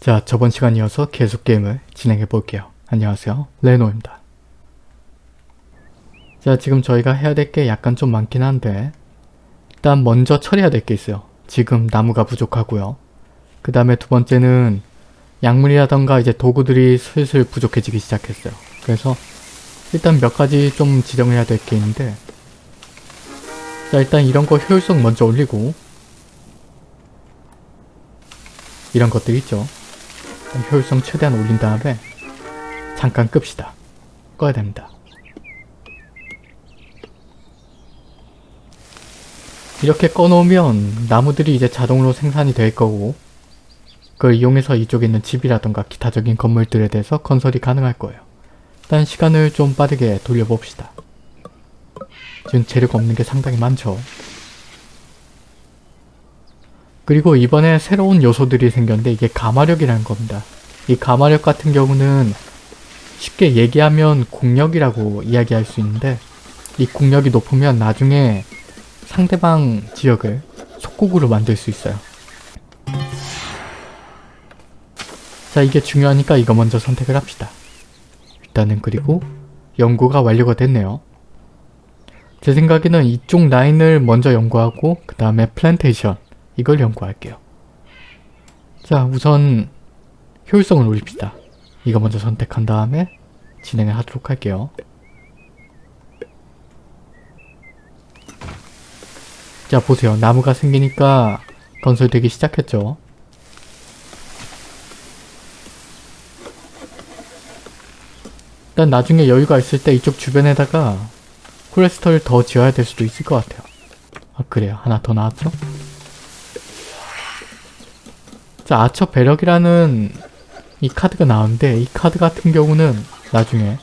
자, 저번 시간 이어서 계속 게임을 진행해 볼게요. 안녕하세요. 레노입니다. 자, 지금 저희가 해야 될 게 약간 좀 많긴 한데 일단 먼저 처리해야 될 게 있어요. 지금 나무가 부족하고요. 그 다음에 두 번째는 약물이라던가 이제 도구들이 슬슬 부족해지기 시작했어요. 그래서 일단 몇 가지 좀 지정해야 될 게 있는데 자, 일단 이런 거 효율성 먼저 올리고 이런 것들 있죠. 효율성 최대한 올린 다음에 잠깐 끕시다. 꺼야 됩니다. 이렇게 꺼놓으면 나무들이 이제 자동으로 생산이 될 거고 그걸 이용해서 이쪽에 있는 집이라던가 기타적인 건물들에 대해서 건설이 가능할 거예요. 일단 시간을 좀 빠르게 돌려봅시다. 지금 재료가 없는 게 상당히 많죠. 그리고 이번에 새로운 요소들이 생겼는데 이게 가마력이라는 겁니다. 이 가마력 같은 경우는 쉽게 얘기하면 국력이라고 이야기할 수 있는데 이 국력이 높으면 나중에 상대방 지역을 속국으로 만들 수 있어요. 자 이게 중요하니까 이거 먼저 선택을 합시다. 일단은 그리고 연구가 완료가 됐네요. 제 생각에는 이쪽 라인을 먼저 연구하고 그 다음에 플랜테이션 이걸 연구할게요. 자 우선 효율성을 올립시다. 이거 먼저 선택한 다음에 진행을 하도록 할게요. 자 보세요. 나무가 생기니까 건설되기 시작했죠. 일단 나중에 여유가 있을 때 이쪽 주변에다가 콜레스터를 더 지어야 될 수도 있을 것 같아요. 아 그래요. 하나 더 나왔죠? 자 아처 배력이라는 이 카드가 나오는데 이 카드 같은 경우는 나중에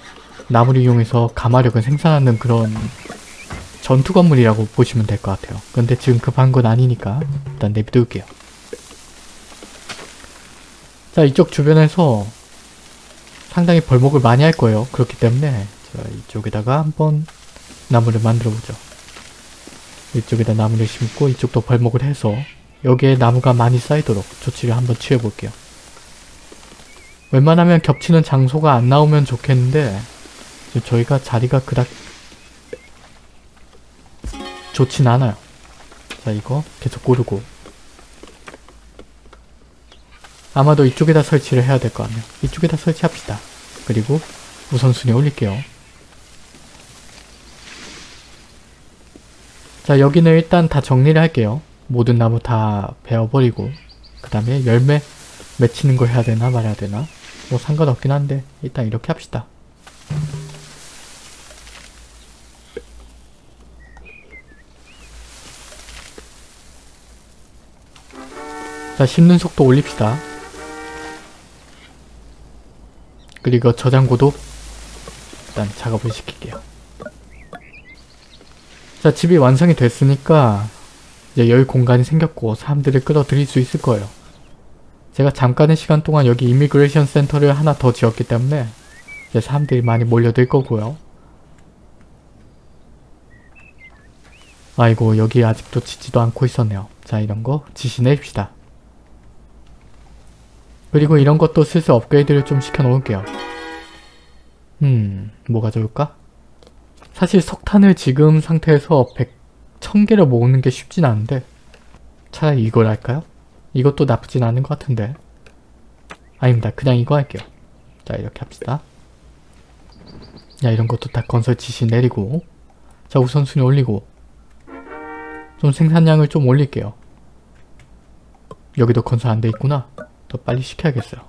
나무를 이용해서 가마력을 생산하는 그런 전투 건물이라고 보시면 될 것 같아요. 근데 지금 급한 건 아니니까 일단 내비둘게요. 자 이쪽 주변에서 상당히 벌목을 많이 할 거예요. 그렇기 때문에 자 이쪽에다가 한번 나무를 만들어 보죠. 이쪽에다 나무를 심고 이쪽도 벌목을 해서 여기에 나무가 많이 쌓이도록 조치를 한번 취해 볼게요. 웬만하면 겹치는 장소가 안 나오면 좋겠는데 저희가 자리가 그닥 좋진 않아요. 자 이거 계속 고르고 아마도 이쪽에다 설치를 해야 될거 아니에요. 이쪽에다 설치합시다. 그리고 우선순위 올릴게요. 자 여기는 일단 다 정리를 할게요. 모든 나무 다 베어버리고 그 다음에 열매 맺히는 걸 해야 되나 말아야 되나 뭐 상관없긴 한데 일단 이렇게 합시다. 자 심는 속도 올립시다. 그리고 저장고도 일단 작업을 시킬게요. 자 집이 완성이 됐으니까 이제 여유 공간이 생겼고 사람들을 끌어들일 수 있을 거예요. 제가 잠깐의 시간 동안 여기 immigration 센터를 하나 더 지었기 때문에 이제 사람들이 많이 몰려들 거고요. 아이고 여기 아직도 짓지도 않고 있었네요. 자 이런 거 지시 내립시다. 그리고 이런 것도 슬슬 업그레이드를 좀 시켜 놓을게요. 음 뭐가 좋을까? 사실 석탄을 지금 상태에서 100, 1000개를 모으는 게 쉽진 않은데 차라리 이걸 할까요? 이것도 나쁘진 않은 것 같은데 아닙니다. 그냥 이거 할게요. 자 이렇게 합시다. 야 이런 것도 다 건설 지시 내리고 자 우선순위 올리고 좀 생산량을 좀 올릴게요. 여기도 건설 안 돼 있구나. 더 빨리 시켜야겠어요.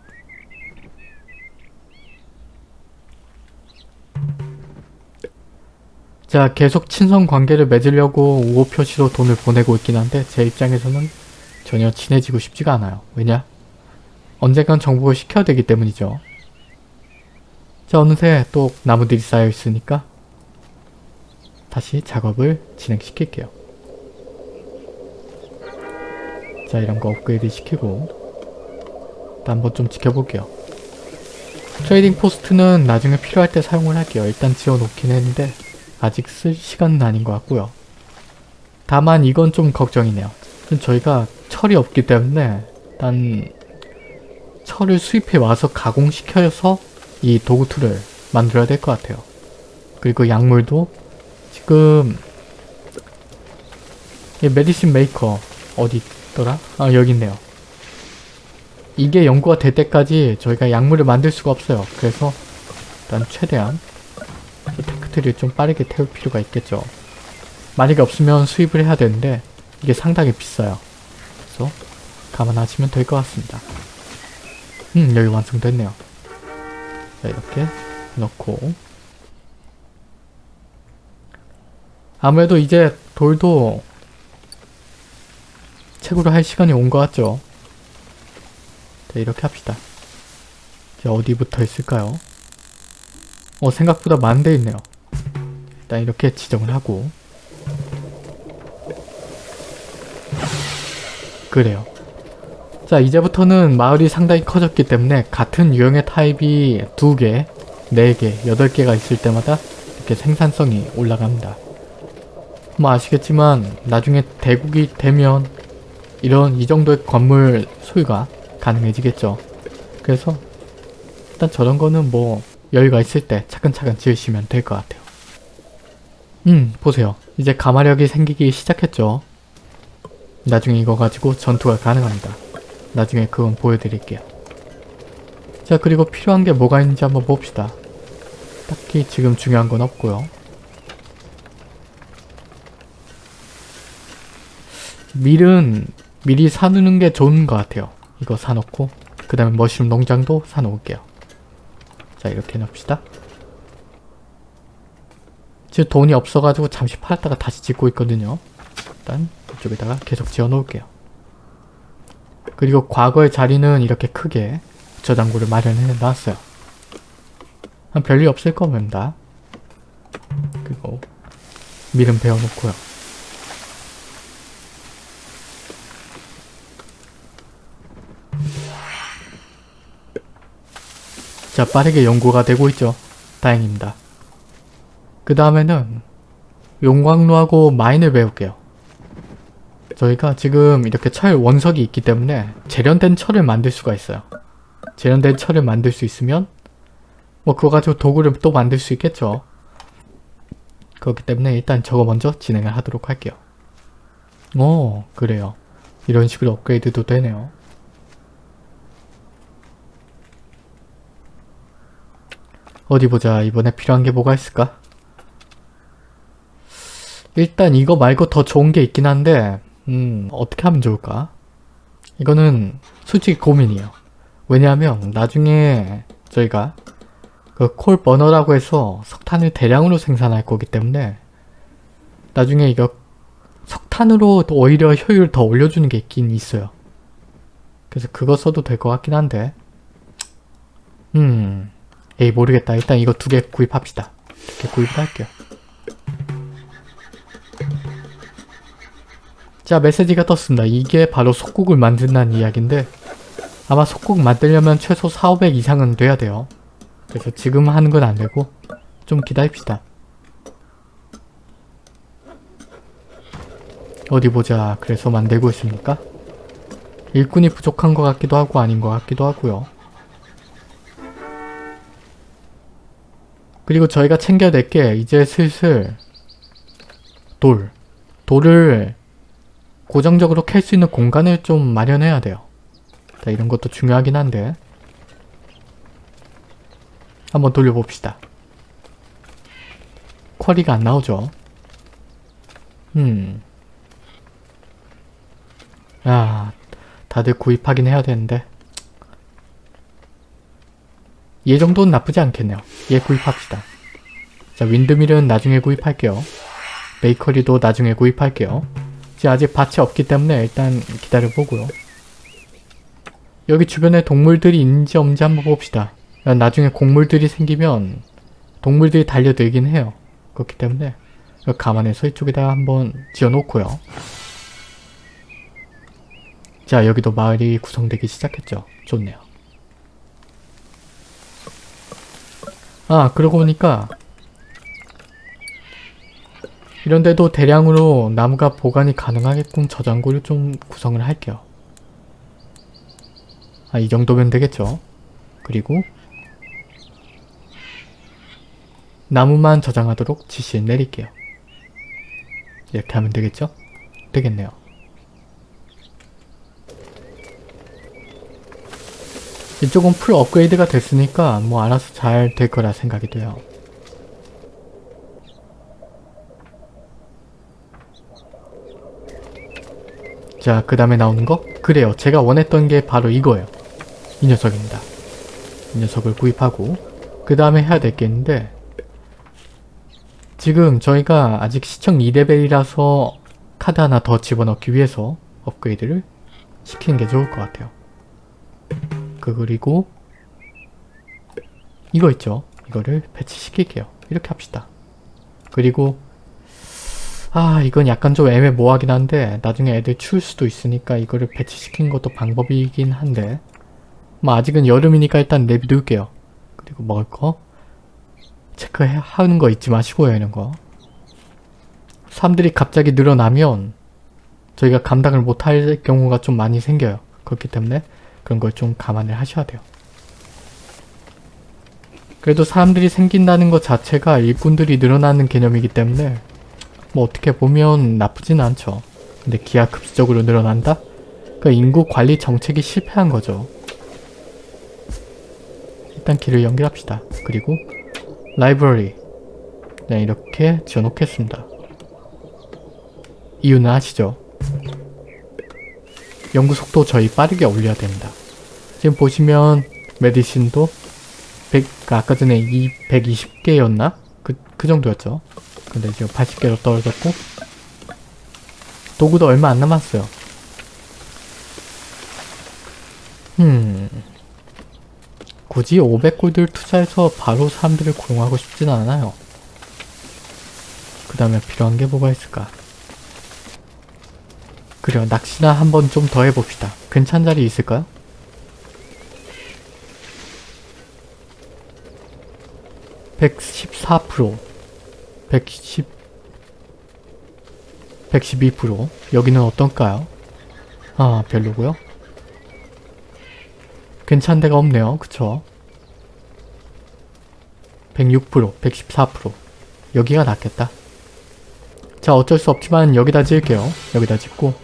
자 계속 친선 관계를 맺으려고 우호 표시로 돈을 보내고 있긴 한데 제 입장에서는 전혀 친해지고 싶지가 않아요. 왜냐? 언젠간 정복을 시켜야 되기 때문이죠. 자 어느새 또 나무들이 쌓여 있으니까 다시 작업을 진행시킬게요. 자 이런 거 업그레이드 시키고 한번 좀 지켜볼게요. trading post는 나중에 필요할 때 사용을 할게요. 일단 지어놓긴 했는데 아직 쓸 시간은 아닌 것 같고요. 다만 이건 좀 걱정이네요. 저희가 철이 없기 때문에 일단 철을 수입해 와서 가공시켜서 이 도구 tool을 만들어야 될 것 같아요. 그리고 약물도 지금 이 medicine maker 어디 있더라? 아 여기 있네요. 이게 연구가 될 때까지 저희가 약물을 만들 수가 없어요. 그래서 일단 최대한 이 tech tree를 좀 빠르게 태울 필요가 있겠죠. 만약에 없으면 수입을 해야 되는데 이게 상당히 비싸요. 그래서 감안하시면 될 것 같습니다. 음 여기 완성됐네요. 자 이렇게 넣고 아무래도 이제 돌도 채굴을 할 시간이 온 것 같죠? 자 이렇게 합시다. 자 어디부터 있을까요? 어 생각보다 많은 데 있네요. 일단 이렇게 지정을 하고 그래요. 자 이제부터는 마을이 상당히 커졌기 때문에 같은 유형의 타입이 2개, 4개, 8개가 있을 때마다 이렇게 생산성이 올라갑니다. 뭐 아시겠지만 나중에 대국이 되면 이런 이 정도의 건물 소유가 가능해지겠죠. 그래서 일단 저런 거는 뭐 여유가 있을 때 차근차근 지으시면 될 것 같아요. 음 보세요. 이제 가마력이 생기기 시작했죠. 나중에 이거 가지고 전투가 가능합니다. 나중에 그건 보여드릴게요. 자 그리고 필요한 게 뭐가 있는지 한번 봅시다. 딱히 지금 중요한 건 없고요. 밀은 미리 사두는 게 좋은 것 같아요. 이거 사놓고 그 다음에 머쉬룸 농장도 사놓을게요. 자 이렇게 놉시다. 지금 돈이 없어가지고 잠시 팔았다가 다시 짓고 있거든요. 일단 이쪽에다가 계속 지어 놓을게요. 그리고 과거의 자리는 이렇게 크게 저장고를 마련해 놨어요. 한 별일 없을 겁니다. 그리고 밀은 베어놓고요. 자 빠르게 연구가 되고 있죠. 다행입니다. 그 다음에는 용광로하고 마인을 배울게요. 저희가 지금 이렇게 철 원석이 있기 때문에 재련된 철을 만들 수가 있어요. 재련된 철을 만들 수 있으면 뭐 그거 가지고 도구를 또 만들 수 있겠죠. 그렇기 때문에 일단 저거 먼저 진행을 하도록 할게요. 오 그래요. 이런 식으로 업그레이드도 되네요. 어디 보자. 이번에 필요한 게 뭐가 있을까? 일단 이거 말고 더 좋은 게 있긴 한데 음 어떻게 하면 좋을까? 이거는 솔직히 고민이에요. 왜냐하면 나중에 저희가 그 콜 버너라고 해서 석탄을 대량으로 생산할 거기 때문에 나중에 이거 석탄으로 오히려 효율을 더 올려주는 게 있긴 있어요. 그래서 그거 써도 될 것 같긴 한데 음 에이 모르겠다. 일단 이거 두 개 구입합시다. 두개 구입을 할게요. 자 메시지가 떴습니다. 이게 바로 속국을 만든다는 이야기인데 아마 속국 만들려면 최소 4, 500 이상은 돼야 돼요. 그래서 지금 하는 건 안되고 좀 기다립시다. 어디 보자. 그래서 만들고 있습니까? 일꾼이 부족한 것 같기도 하고 아닌 것 같기도 하고요. 그리고 저희가 챙겨야 될 게 이제 슬슬 돌. 돌을 고정적으로 캘 수 있는 공간을 좀 마련해야 돼요. 자, 이런 것도 중요하긴 한데 한번 돌려봅시다. 쿼리가 안 나오죠? 음. 아, 다들 구입하긴 해야 되는데 얘 정도는 나쁘지 않겠네요. 얘 구입합시다. 자, 윈드밀은 나중에 구입할게요. 베이커리도 나중에 구입할게요. 지금 아직 밭이 없기 때문에 일단 기다려보고요. 여기 주변에 동물들이 있는지 없는지 한번 봅시다. 나중에 곡물들이 생기면 동물들이 달려들긴 해요. 그렇기 때문에 감안해서 이쪽에다 한번 지어놓고요. 자 여기도 마을이 구성되기 시작했죠. 좋네요. 아 그러고 보니까 이런 데도 대량으로 나무가 보관이 가능하게끔 저장고를 좀 구성을 할게요. 아, 이 정도면 되겠죠. 그리고 나무만 저장하도록 지시 내릴게요. 이렇게 하면 되겠죠? 되겠네요. 이쪽은 풀 업그레이드가 됐으니까 뭐 알아서 잘 될 거라 생각이 돼요. 자, 그 다음에 나오는 거? 그래요. 제가 원했던 게 바로 이거예요. 이 녀석입니다. 이 녀석을 구입하고 그 다음에 해야 될 게 있는데 지금 저희가 아직 시청 2레벨이라서 카드 하나 더 집어넣기 위해서 업그레이드를 시키는 게 좋을 것 같아요. 그 그리고 이거 있죠? 이거를 배치시킬게요. 이렇게 합시다. 그리고 아 이건 약간 좀 애매모호하긴 한데 나중에 애들 추울 수도 있으니까 이거를 배치시키는 것도 방법이긴 한데 뭐 아직은 여름이니까 일단 내비둘게요. 그리고 먹을 거 체크하는 거 잊지 마시고요 이런 거 사람들이 갑자기 늘어나면 저희가 감당을 못할 경우가 좀 많이 생겨요. 그렇기 때문에 그런 걸 좀 감안을 하셔야 돼요. 그래도 사람들이 생긴다는 것 자체가 일꾼들이 늘어나는 개념이기 때문에 뭐 어떻게 보면 나쁘진 않죠. 근데 기하급수적으로 늘어난다? 그 인구 관리 정책이 실패한 거죠. 일단 길을 연결합시다. 그리고 라이브러리 네, 이렇게 지어놓겠습니다. 이유는 아시죠? 연구 속도 저희 빠르게 올려야 됩니다. 지금 보시면 메디신도 100, 아까 전에 이 120개였나? 그, 그 정도였죠. 근데 지금 80개로 떨어졌고 도구도 얼마 안 남았어요. 음... 굳이 500골드를 투자해서 바로 사람들을 고용하고 싶진 않아요. 그 다음에 필요한 게 뭐가 있을까? 그래요. 낚시나 한번 좀 더 해봅시다. 괜찮은 자리 있을까요? (114%) 110 112% 여기는 어떤가요? 아 별로고요. 괜찮은 데가 없네요. 그쵸? 106% 114% 여기가 낫겠다. 자 어쩔 수 없지만 여기다 지을게요. 여기다 짓고.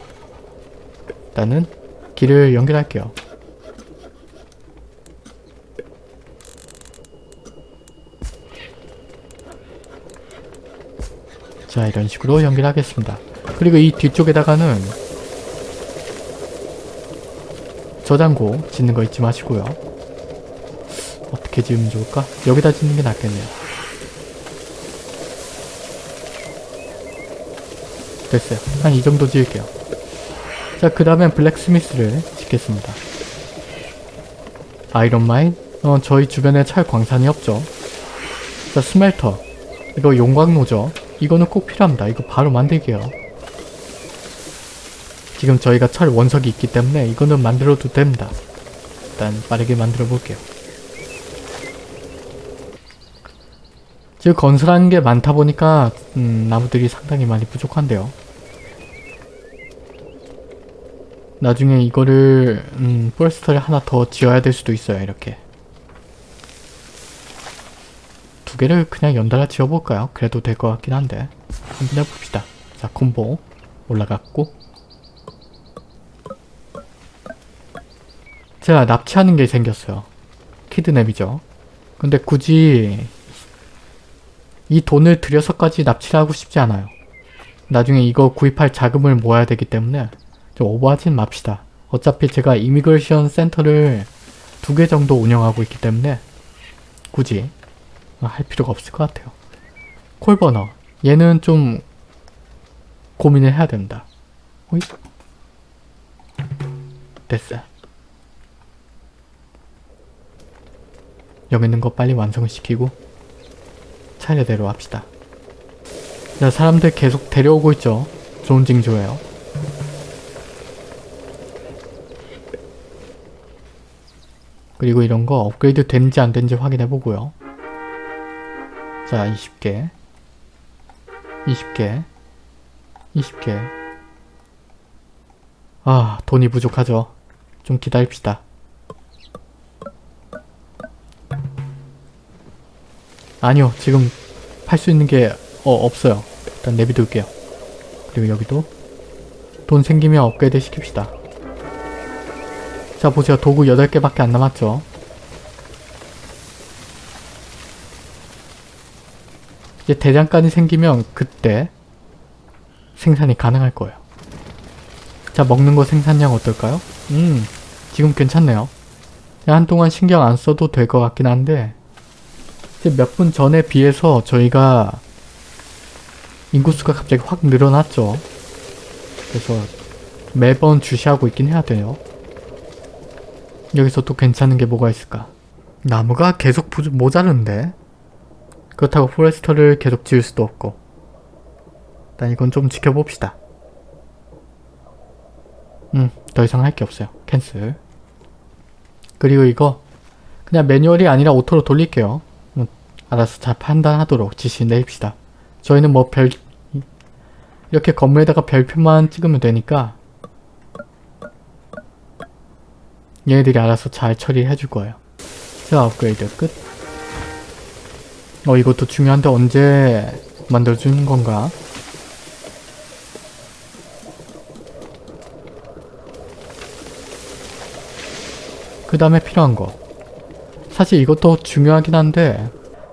일단은 길을 연결할게요 자 이런 식으로 연결하겠습니다. 그리고 이 뒤쪽에다가는 저장고 짓는 거 잊지 마시고요. 어떻게 지으면 좋을까? 여기다 짓는 게 낫겠네요. 됐어요. 한 이 정도 지을게요. 자, 그 다음엔 블랙스미스를 짓겠습니다. 아이런마인? 어, 저희 주변에 철 광산이 없죠. 자, 스멜터. 이거 용광로죠. 이거는 꼭 필요합니다. 이거 바로 만들게요. 지금 저희가 철 원석이 있기 때문에 이거는 만들어도 됩니다. 일단 빠르게 만들어 볼게요. 지금 건설하는 게 많다 보니까 음, 나무들이 상당히 많이 부족한데요. 나중에 이거를 음, 포레스터를 하나 더 지어야 될 수도 있어요. 이렇게. 두 개를 그냥 연달아 지어볼까요? 그래도 될 것 같긴 한데 한번 해봅시다. 자 콤보 올라갔고 제가 납치하는 게 생겼어요. kidnap이죠. 근데 굳이 이 돈을 들여서까지 납치를 하고 싶지 않아요. 나중에 이거 구입할 자금을 모아야 되기 때문에 좀 오버하진 맙시다. 어차피 제가 immigration center를 두 개 정도 운영하고 있기 때문에 굳이 할 필요가 없을 것 같아요. 콜버너. 얘는 좀 고민을 해야 된다. 오이? 됐어. 여기 있는 거 빨리 완성을 시키고 차례대로 합시다. 자, 사람들 계속 데려오고 있죠. 좋은 징조예요. 그리고 이런 거 업그레이드 되는지 안 되는지 확인해 보고요. 자 20개. 20개. 20개. 아 돈이 부족하죠. 좀 기다립시다. 아니요 지금 팔 수 있는 게 어, 없어요. 일단 내비둘게요. 그리고 여기도 돈 생기면 업그레이드 시킵시다. 자 보세요. 도구 8개밖에 안 남았죠? 이제 대장간이 생기면 그때 생산이 가능할 거예요 자 먹는 거 생산량 어떨까요? 음 지금 괜찮네요 한동안 신경 안 써도 될 것 같긴 한데 몇 분 전에 비해서 저희가 인구수가 갑자기 확 늘어났죠. 그래서 매번 주시하고 있긴 해야 돼요. 여기서 또 괜찮은 게 뭐가 있을까? 나무가 계속 모자른데? 그렇다고 forester를 계속 지을 수도 없고 일단 이건 좀 지켜봅시다. 음, 더 이상 할 게 없어요. cancel. 그리고 이거 그냥 매뉴얼이 아니라 auto로 돌릴게요. 음, 알아서 잘 판단하도록 지시 내립시다. 저희는 뭐 별 이렇게 건물에다가 별표만 찍으면 되니까 얘네들이 알아서 잘 처리해 줄 거예요. 자 업그레이드 끝. 어 이것도 중요한데 언제 만들어주는 건가? 그 다음에 필요한 거. 사실 이것도 중요하긴 한데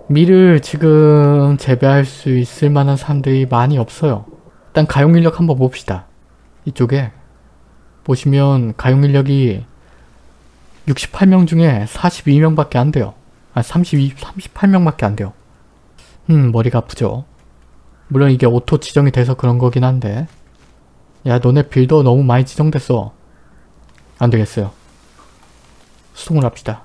밀을 지금 재배할 수 있을 만한 사람들이 많이 없어요. 일단 가용 인력 한번 봅시다. 이쪽에 보시면 가용 인력이 68명 중에 42명 밖에 안 돼요. 아 32, 38명 밖에 안 돼요. 음 머리가 아프죠. 물론 이게 auto 지정이 돼서 그런 거긴 한데 야 너네 builder 너무 많이 지정됐어. 안 되겠어요. 수송을 합시다.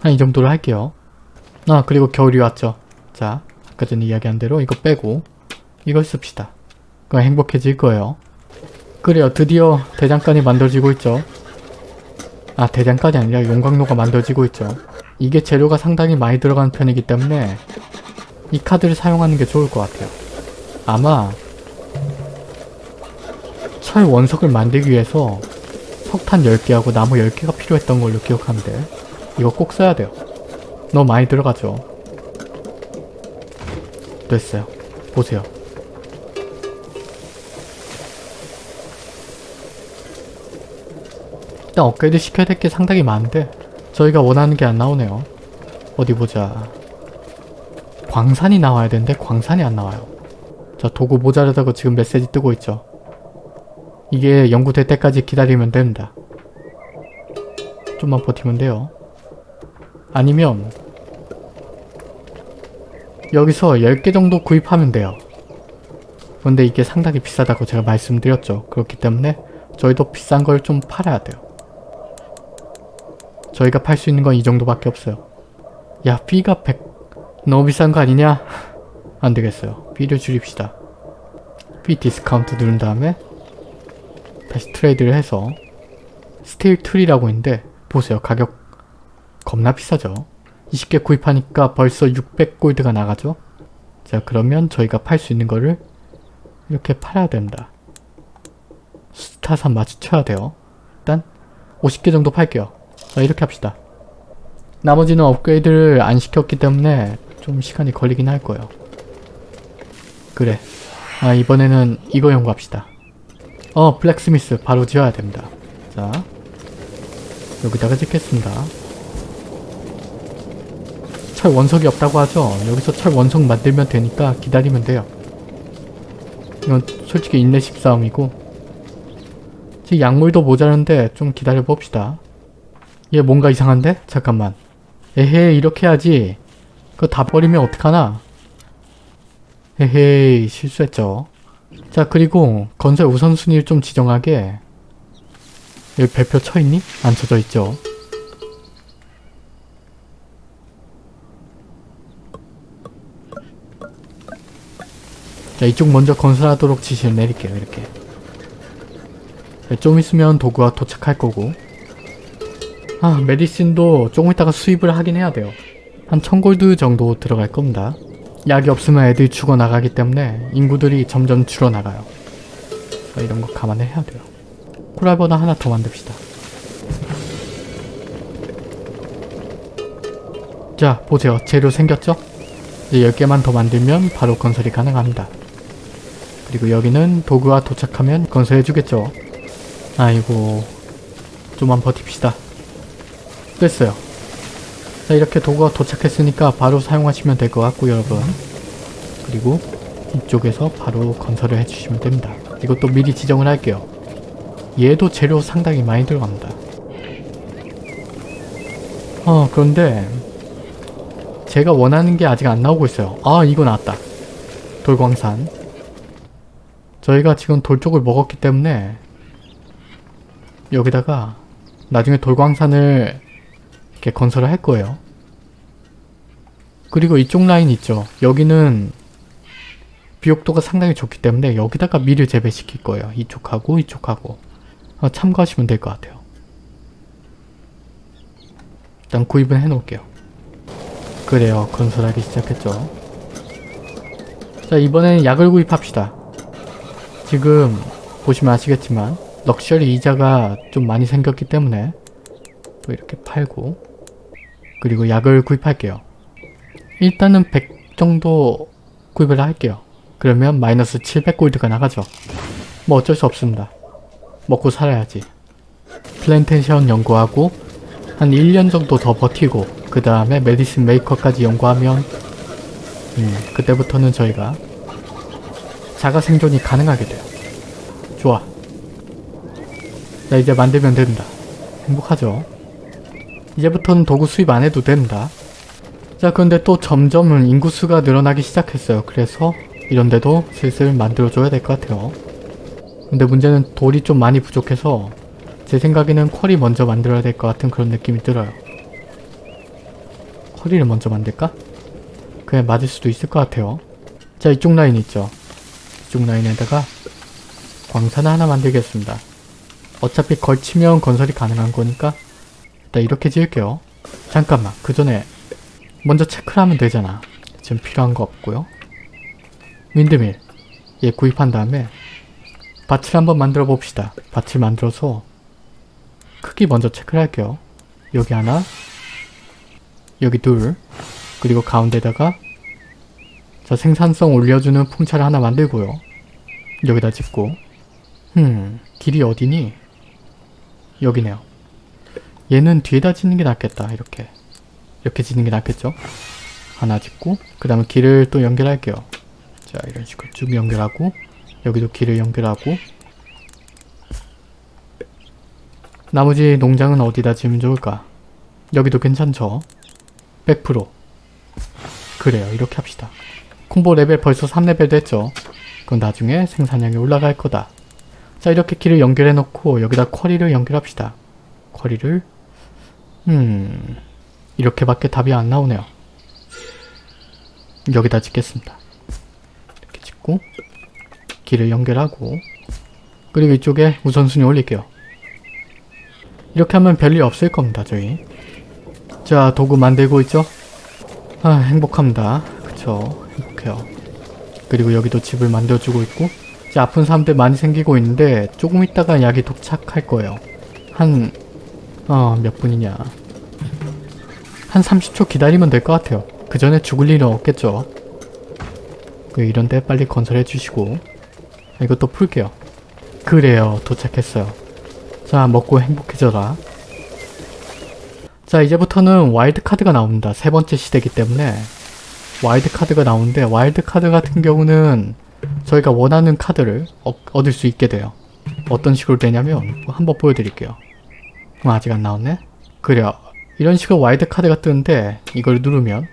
한 이 정도로 할게요. 아 그리고 겨울이 왔죠. 자 아까 전에 이야기한 대로 이거 빼고 이걸 씁시다. 그럼 행복해질 거예요. 그래요 드디어 대장간이 만들어지고 있죠. 아 대장간이 아니라 용광로가 만들어지고 있죠. 이게 재료가 상당히 많이 들어가는 편이기 때문에 이 카드를 사용하는 게 좋을 것 같아요. 아마 철 원석을 만들기 위해서 석탄 10개하고 나무 10개가 필요했던 걸로 기억하는데 이거 꼭 써야 돼요. 너무 많이 들어가죠. 됐어요. 보세요. 일단 업그레이드 시켜야 될 게 상당히 많은데 저희가 원하는 게 안 나오네요. 어디 보자. 광산이 나와야 되는데 광산이 안 나와요. 자 도구 모자르다고 지금 메시지 뜨고 있죠. 이게 연구될 때까지 기다리면 됩니다. 좀만 버티면 돼요. 아니면 여기서 10개 정도 구입하면 돼요. 근데 이게 상당히 비싸다고 제가 말씀드렸죠. 그렇기 때문에 저희도 비싼 걸 좀 팔아야 돼요. 저희가 팔 수 있는 건 이 정도밖에 없어요. 야, B가 100... 너무 비싼 거 아니냐? 안 되겠어요. B를 줄입시다. B 디스카운트 누른 다음에 다시 트레이드를 해서 steel tool이라고 있는데 보세요. 가격 겁나 비싸죠. 20개 구입하니까 벌써 600골드가 나가죠. 자 그러면 저희가 팔 수 있는 거를 이렇게 팔아야 됩니다. 스타산 맞춰야 돼요. 일단 50개 정도 팔게요. 자 이렇게 합시다. 나머지는 업그레이드를 안 시켰기 때문에 좀 시간이 걸리긴 할 거예요. 그래. 아 이번에는 이거 연구합시다. 어 블랙스미스 바로 지어야 됩니다. 자 여기다가 짓겠습니다. 철 원석이 없다고 하죠. 여기서 철 원석 만들면 되니까 기다리면 돼요. 이건 솔직히 인내식 싸움이고 지금 약물도 모자란데 좀 기다려 봅시다. 얘 뭔가 이상한데? 잠깐만. 에헤이 이렇게 해야지. 그거 다 버리면 어떡하나? 에헤이 실수했죠. 자 그리고 건설 우선순위를 좀 지정하게 여기 별표 쳐있니? 안 쳐져 있죠. 자 이쪽 먼저 건설하도록 지시를 내릴게요 이렇게 자, 좀 있으면 도구가 도착할 거고 아 메디신도 조금 있다가 수입을 하긴 해야 돼요 한 1000골드 정도 들어갈 겁니다 약이 없으면 애들이 죽어나가기 때문에 인구들이 점점 줄어나가요 자, 이런 거 감안을 해야 돼요 코랄버나 하나 더 만듭시다 자 보세요 재료 생겼죠? 이제 10개만 더 만들면 바로 건설이 가능합니다. 그리고 여기는 도구가 도착하면 건설해주겠죠. 아이고 좀만 버팁시다. 됐어요. 자 이렇게 도구가 도착했으니까 바로 사용하시면 될 것 같고 여러분. 그리고 이쪽에서 바로 건설을 해주시면 됩니다. 이것도 미리 지정을 할게요. 얘도 재료 상당히 많이 들어갑니다. 어 그런데 제가 원하는 게 아직 안 나오고 있어요. 아 이거 나왔다. 돌광산. 저희가 지금 돌 쪽을 먹었기 때문에 여기다가 나중에 돌광산을 이렇게 건설을 할 거예요. 그리고 이쪽 라인 있죠. 여기는 비옥도가 상당히 좋기 때문에 여기다가 밀을 재배시킬 거예요. 이쪽하고 이쪽하고 어, 참고하시면 될 것 같아요. 일단 구입은 해놓을게요. 그래요. 건설하기 시작했죠. 자 이번에는 약을 구입합시다. 지금 보시면 아시겠지만 럭셔리 이자가 좀 많이 생겼기 때문에 또 이렇게 팔고 그리고 약을 구입할게요. 일단은 100 정도 구입을 할게요. 그러면 마이너스 700골드가 나가죠. 뭐 어쩔 수 없습니다. 먹고 살아야지. 플랜테이션 연구하고 한 1년 정도 더 버티고 그 다음에 medicine maker까지 연구하면 음, 그때부터는 저희가 자가 생존이 가능하게 돼요. 좋아. 자 이제 만들면 된다. 행복하죠? 이제부터는 도구 수입 안 해도 됩니다. 자 그런데 또 점점 인구수가 늘어나기 시작했어요. 그래서 이런데도 슬슬 만들어줘야 될 것 같아요. 근데 문제는 돌이 좀 많이 부족해서 제 생각에는 쿼리 먼저 만들어야 될 것 같은 그런 느낌이 들어요. 쿼리를 먼저 만들까? 그냥 맞을 수도 있을 것 같아요. 자 이쪽 라인 있죠? 이쪽 라인에다가 광산을 하나 만들겠습니다. 어차피 걸치면 건설이 가능한 거니까 일단 이렇게 지을게요. 잠깐만 그 전에 먼저 체크를 하면 되잖아. 지금 필요한 거 없고요. 윈드밀 얘 구입한 다음에 밭을 한번 만들어 봅시다. 밭을 만들어서 크기 먼저 체크를 할게요. 여기 하나 여기 둘 그리고 가운데다가 자 생산성 올려주는 풍차를 하나 만들고요. 여기다 짓고 음 길이 어디니? 여기네요. 얘는 뒤에다 짓는 게 낫겠다. 이렇게 이렇게 짓는 게 낫겠죠? 하나 짓고 그 다음에 길을 또 연결할게요. 자 이런 식으로 쭉 연결하고 여기도 길을 연결하고 나머지 농장은 어디다 지으면 좋을까? 여기도 괜찮죠? 100% 그래요 이렇게 합시다. 콤보 레벨 벌써 3레벨 됐죠? 그건 나중에 생산량이 올라갈 거다. 자 이렇게 길을 연결해 놓고 여기다 quarry를 연결합시다. quarry를 음... 이렇게밖에 답이 안 나오네요. 여기다 짓겠습니다. 이렇게 짓고 길을 연결하고 그리고 이쪽에 우선순위 올릴게요. 이렇게 하면 별일 없을 겁니다. 저희 자 도구 만들고 있죠? 아 행복합니다. 그쵸 행복해요. 그리고 여기도 집을 만들어주고 있고 이제 아픈 사람들 많이 생기고 있는데 조금 있다가 약이 도착할 거예요. 한... 어... 몇 분이냐... 한 30초 기다리면 될 것 같아요. 그 전에 죽을 일은 없겠죠. 그 이런데 빨리 건설해 주시고 이것도 풀게요. 그래요. 도착했어요. 자 먹고 행복해져라. 자 이제부터는 와일드 카드가 나옵니다. 세 번째 시대이기 때문에 와일드 카드가 나오는데 와일드 카드 같은 경우는 저희가 원하는 카드를 어, 얻을 수 있게 돼요. 어떤 식으로 되냐면 한번 보여드릴게요. 어, 아직 안 나왔네? 그래요. 이런 식으로 와일드 카드가 뜨는데 이걸 누르면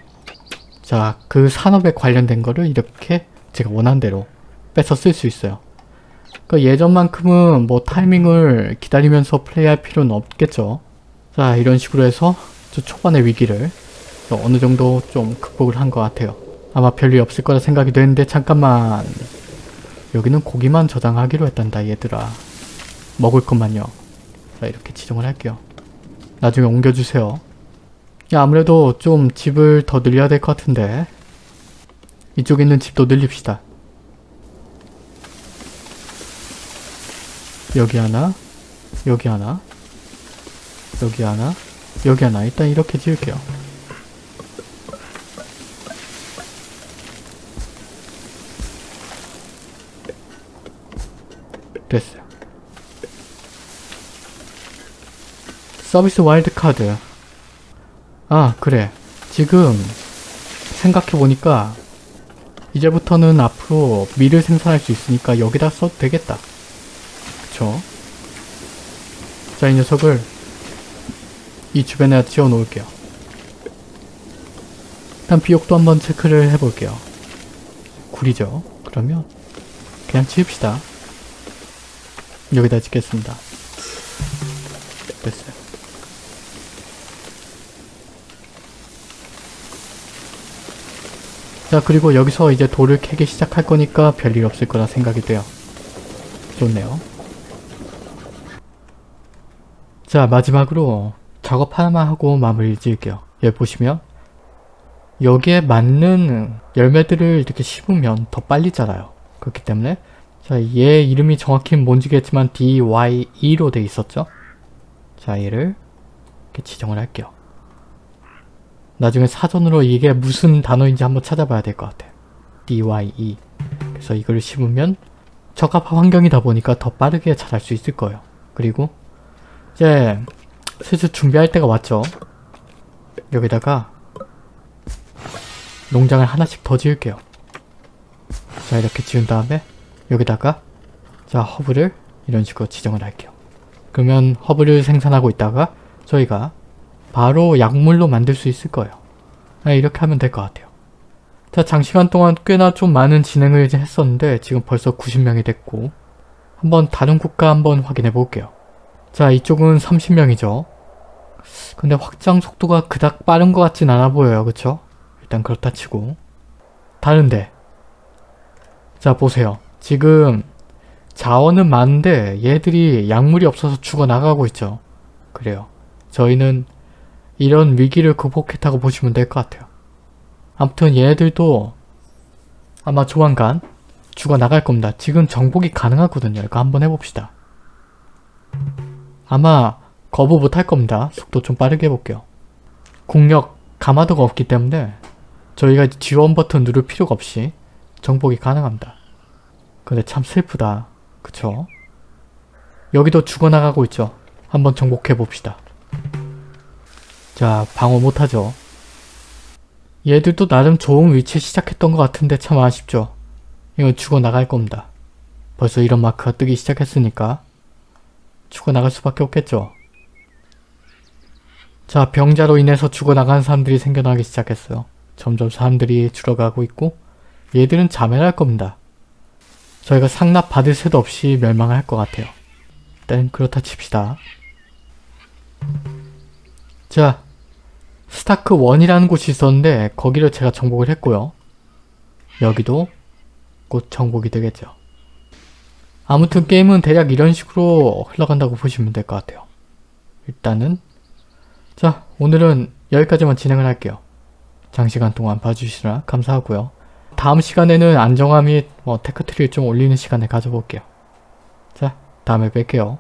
자 그 산업에 관련된 거를 이렇게 제가 원하는 대로 뺏어 쓸 수 있어요. 그러니까 예전만큼은 뭐 타이밍을 기다리면서 플레이할 필요는 없겠죠. 자 이런 식으로 해서 저 초반의 위기를 어느 정도 좀 극복을 한 것 같아요. 아마 별일 없을 거라 생각이 되는데 잠깐만 여기는 고기만 저장하기로 했단다 얘들아 먹을 것만요 자 이렇게 지정을 할게요. 나중에 옮겨주세요. 야 아무래도 좀 집을 더 늘려야 될 것 같은데 이쪽에 있는 집도 늘립시다. 여기 하나 여기 하나 여기 하나 여기 하나 일단 이렇게 지을게요. 됐어요. 서비스 와일드카드. 아, 그래. 지금 생각해보니까 이제부터는 앞으로 밀을 생산할 수 있으니까 여기다 써도 되겠다. 그쵸? 자, 이 녀석을 이 주변에 지어 놓을게요. 일단 비옥도 한번 체크를 해볼게요. 구리죠? 그러면 그냥 지읍시다. 여기다 짓겠습니다. 됐어요. 자 그리고 여기서 이제 돌을 캐기 시작할 거니까 별일 없을 거라 생각이 돼요. 좋네요. 자 마지막으로 작업 하나만 하고 마무리 지을게요. 여기 보시면 여기에 맞는 열매들을 이렇게 심으면 더 빨리 자라요. 그렇기 때문에 자, 얘 이름이 정확히 뭔지겠지만 DYE로 돼 있었죠? 자, 얘를 이렇게 지정을 할게요. 나중에 사전으로 이게 무슨 단어인지 한번 찾아봐야 될 것 같아요. DYE. 그래서 이걸 심으면 적합한 환경이다 보니까 더 빠르게 자랄 수 있을 거예요. 그리고 이제 슬슬 준비할 때가 왔죠. 여기다가 농장을 하나씩 더 지을게요. 자 이렇게 지은 다음에 여기다가 자 허브를 이런 식으로 지정을 할게요. 그러면 허브를 생산하고 있다가 저희가 바로 약물로 만들 수 있을 거예요. 아, 이렇게 하면 될 것 같아요. 자 장시간 동안 꽤나 좀 많은 진행을 이제 했었는데 지금 벌써 90명이 됐고 한번 다른 국가 한번 확인해 볼게요. 자 이쪽은 30명이죠. 근데 확장 속도가 그닥 빠른 것 같진 않아 보여요. 그쵸? 일단 그렇다 치고 다른데 자 보세요. 지금 자원은 많은데 얘들이 약물이 없어서 죽어나가고 있죠. 그래요. 저희는 이런 위기를 극복했다고 보시면 될 것 같아요. 아무튼 얘네들도 아마 조만간 죽어나갈 겁니다. 지금 정복이 가능하거든요. 이거 한번 해봅시다. 아마 거부 못할 겁니다. 속도 좀 빠르게 해볼게요. 국력 가마도가 없기 때문에 저희가 지원 버튼 누를 필요가 없이 정복이 가능합니다. 근데 참 슬프다. 그쵸? 여기도 죽어나가고 있죠. 한번 정복해 봅시다. 자, 방어 못하죠. 얘들도 나름 좋은 위치에 시작했던 것 같은데 참 아쉽죠. 이건 죽어나갈 겁니다. 벌써 이런 마크가 뜨기 시작했으니까 죽어나갈 수밖에 없겠죠. 자, 병자로 인해서 죽어나간 사람들이 생겨나기 시작했어요. 점점 사람들이 줄어가고 있고 얘들은 자멸할 겁니다. 저희가 상납 받을 새도 없이 멸망을 할것 같아요. 일단 그렇다 칩시다. 자, 스타크 1이라는 곳이 있었는데 거기를 제가 정복을 했고요. 여기도 곧 정복이 되겠죠. 아무튼 게임은 대략 이런 식으로 흘러간다고 보시면 될 것 같아요. 일단은 자 오늘은 여기까지만 진행을 할게요. 장시간 동안 봐주시느라 감사하고요. 다음 시간에는 안정화 및 뭐 테크트리를 좀 올리는 시간을 가져볼게요. 자 다음에 뵐게요.